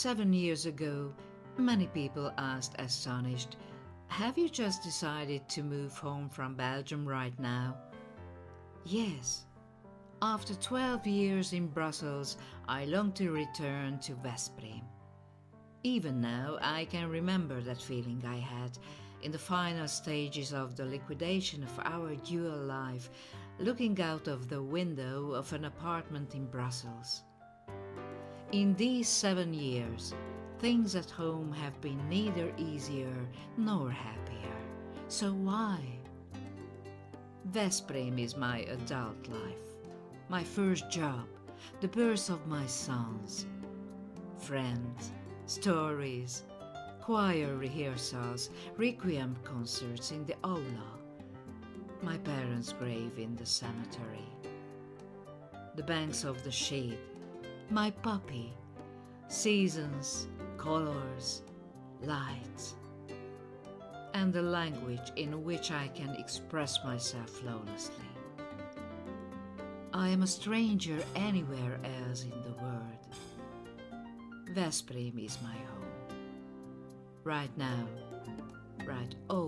Seven years ago, many people asked astonished, Have you just decided to move home from Belgium right now? Yes. After 12 years in Brussels, I long to return to Veszprém. Even now, I can remember that feeling I had in the final stages of the liquidation of our dual life, looking out of the window of an apartment in Brussels. In these seven years, things at home have been neither easier nor happier. So why? Veszprém is my adult life, my first job, the birth of my sons, friends, stories, choir rehearsals, requiem concerts in the aula, my parents' grave in the cemetery, the banks of the Séd, my puppy, seasons, colors, lights, and the language in which I can express myself flawlessly. I am a stranger anywhere else in the world. Veszprém is my home. Right now, right always.